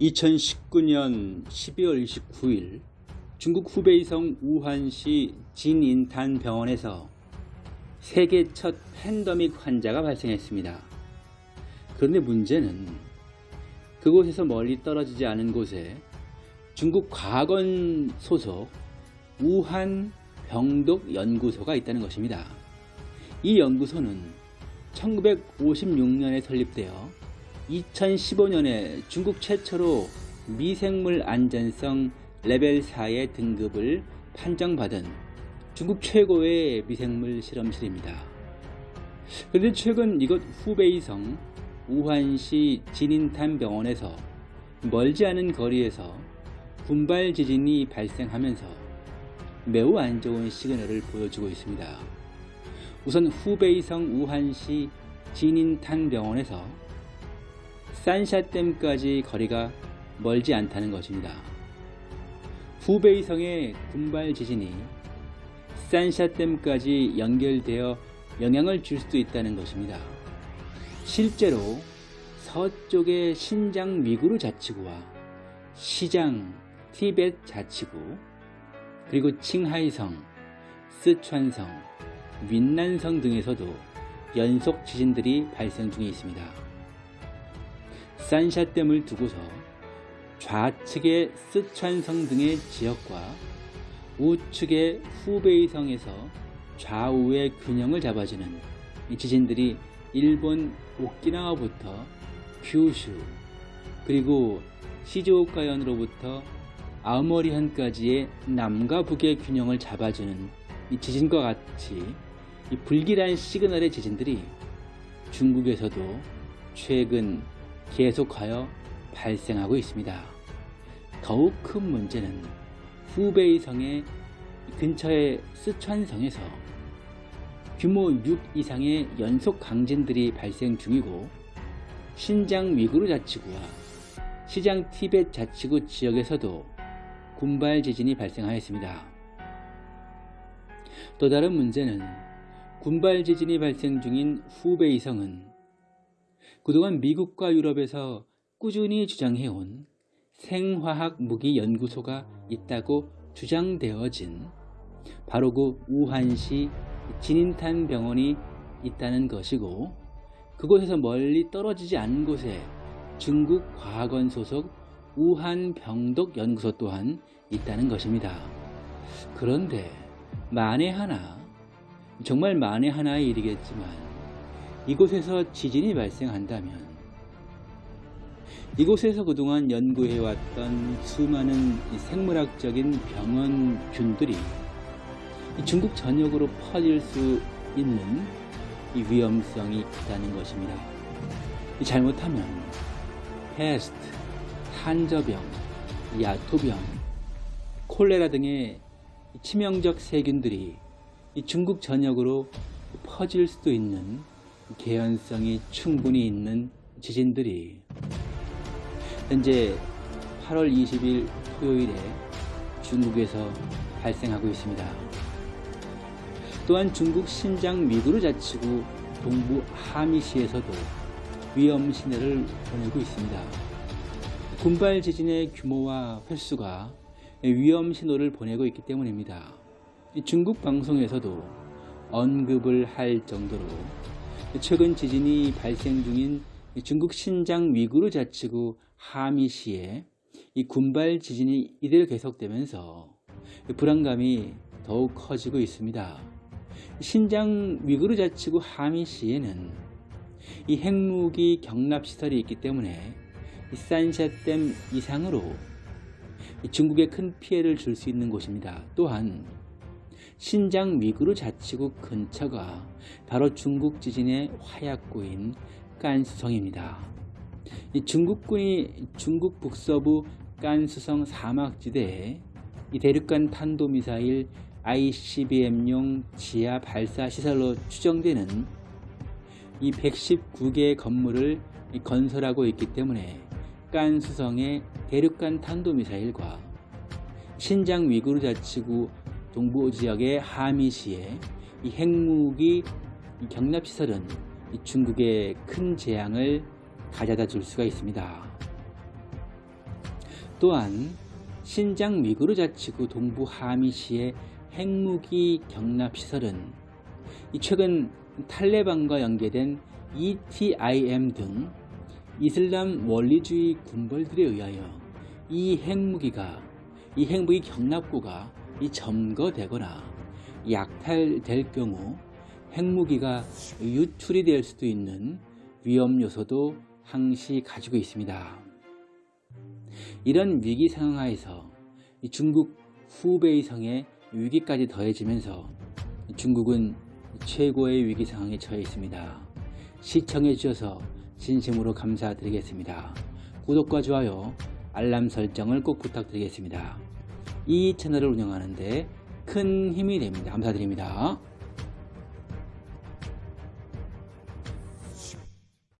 2019년 12월 29일 중국 후베이성 우한시 진인탄 병원에서 세계 첫 팬더믹 환자가 발생했습니다. 그런데 문제는 그곳에서 멀리 떨어지지 않은 곳에 중국 과학원 소속 우한 병독 연구소가 있다는 것입니다. 이 연구소는 1956년에 설립되어 2015년에 중국 최초로 미생물 안전성 레벨 4의 등급을 판정받은 중국 최고의 미생물 실험실입니다. 그런데 최근 이곳 후베이성 우한시 진인탄 병원에서 멀지 않은 거리에서 군발 지진이 발생하면서 매우 안 좋은 시그널을 보여주고 있습니다. 우선 후베이성 우한시 진인탄 병원에서 산샤댐까지 거리가 멀지 않다는 것입니다. 후베이성의 군발 지진이 산샤댐까지 연결되어 영향을 줄 수도 있다는 것입니다. 실제로 서쪽의 신장 위구르 자치구와 시장 티벳 자치구 그리고 칭하이성, 스촨성, 윈난성 등에서도 연속 지진들이 발생 중에 있습니다. 산샤댐을 두고서 좌측의 스촨성 등의 지역과 우측의 후베이성에서 좌우의 균형을 잡아주는 이 지진들이 일본 오키나와부터 큐슈 그리고 시즈오카현으로부터 아오모리현까지의 남과 북의 균형을 잡아주는 이 지진과 같이 이 불길한 시그널의 지진들이 중국에서도 최근 계속하여 발생하고 있습니다. 더욱 큰 문제는 후베이성의 근처의 스촨성에서 규모 6 이상의 연속 강진들이 발생 중이고 신장 위구르 자치구와 시장 티벳 자치구 지역에서도 군발 지진이 발생하였습니다. 또 다른 문제는 군발 지진이 발생 중인 후베이성은 그동안 미국과 유럽에서 꾸준히 주장해온 생화학 무기 연구소가 있다고 주장되어진 바로 그 우한시 진인탄 병원이 있다는 것이고 그곳에서 멀리 떨어지지 않은 곳에 중국 과학원 소속 우한 병독 연구소 또한 있다는 것입니다. 그런데 만에 하나 정말 만에 하나의 일이겠지만 이곳에서 지진이 발생한다면 이곳에서 그동안 연구해왔던 수많은 생물학적인 병원균들이 중국 전역으로 퍼질 수 있는 위험성이 있다는 것입니다. 잘못하면 패스트, 한저병, 야토병, 콜레라 등의 치명적 세균들이 중국 전역으로 퍼질 수도 있는 개연성이 충분히 있는 지진들이 현재 8월 20일 토요일에 중국에서 발생하고 있습니다. 또한 중국 신장 위구르 자치구 동부 하미시에서도 위험 신호를 보내고 있습니다. 군발 지진의 규모와 횟수가 위험 신호를 보내고 있기 때문입니다. 중국 방송에서도 언급을 할 정도로 최근 지진이 발생 중인 중국 신장 위구르 자치구 하미시에 이 군발 지진이 이대로 계속되면서 불안감이 더욱 커지고 있습니다. 신장 위구르 자치구 하미시에는 이 핵무기 경납시설이 있기 때문에 산샤댐 이상으로 중국에 큰 피해를 줄 수 있는 곳입니다. 또한 신장 위구르 자치구 근처가 바로 중국 지진의 화약구인 깐수성입니다. 중국군이 중국 북서부 깐수성 사막지대에 이 대륙간 탄도미사일 ICBM용 지하 발사 시설로 추정되는 이 119개의 건물을 건설하고 있기 때문에 깐수성의 대륙간 탄도미사일과 신장 위구르 자치구 동부 지역의 하미시의 이 핵무기 경납시설은 중국의 큰 재앙을 가져다 줄 수가 있습니다. 또한 신장 위구르 자치구 동부 하미시의 핵무기 경납 시설은 이 최근 탈레반과 연계된 ETIM 등 이슬람 원리주의 군벌들에 의하여 이 핵무기가 이 핵무기 경납고가 이 점거되거나 약탈될 경우 핵무기가 유출이 될 수도 있는 위험 요소도 항시 가지고 있습니다. 이런 위기 상황하에서 이 중국 후베이성의 위기까지 더해지면서 중국은 최고의 위기 상황에 처해 있습니다. 시청해 주셔서 진심으로 감사드리겠습니다. 구독과 좋아요, 알람 설정을 꼭 부탁드리겠습니다. 이 채널을 운영하는데 큰 힘이 됩니다. 감사드립니다.